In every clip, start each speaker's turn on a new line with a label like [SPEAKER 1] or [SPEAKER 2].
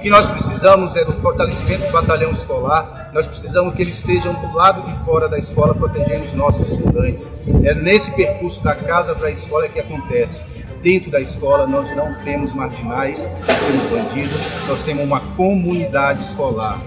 [SPEAKER 1] que nós precisamos é do fortalecimento do batalhão escolar, nós precisamos que eles estejam do lado de fora da escola protegendo os nossos estudantes. É nesse percurso da casa para a escola que acontece. Dentro da escola nós não temos marginais, não temos bandidos, nós temos uma comunidade escolar.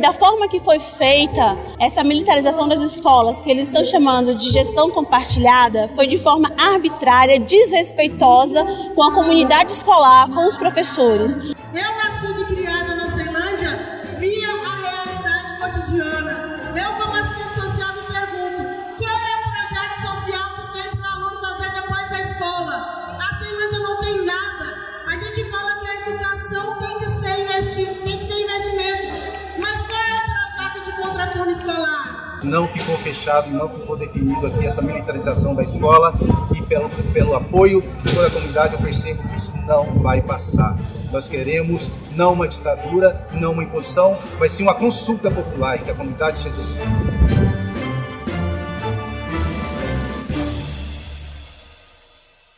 [SPEAKER 2] Da
[SPEAKER 3] forma que foi feita essa militarização das escolas, que eles estão chamando de gestão compartilhada, foi de forma arbitrária, desrespeitosa com a comunidade escolar, com os professores.
[SPEAKER 2] Eu nascida e criada
[SPEAKER 1] Não ficou fechado e não ficou definido aqui essa militarização da escola e pelo, pelo apoio de toda a comunidade eu percebo que isso não vai passar. Nós queremos não uma ditadura, não uma imposição, mas sim uma consulta popular em que a comunidade seja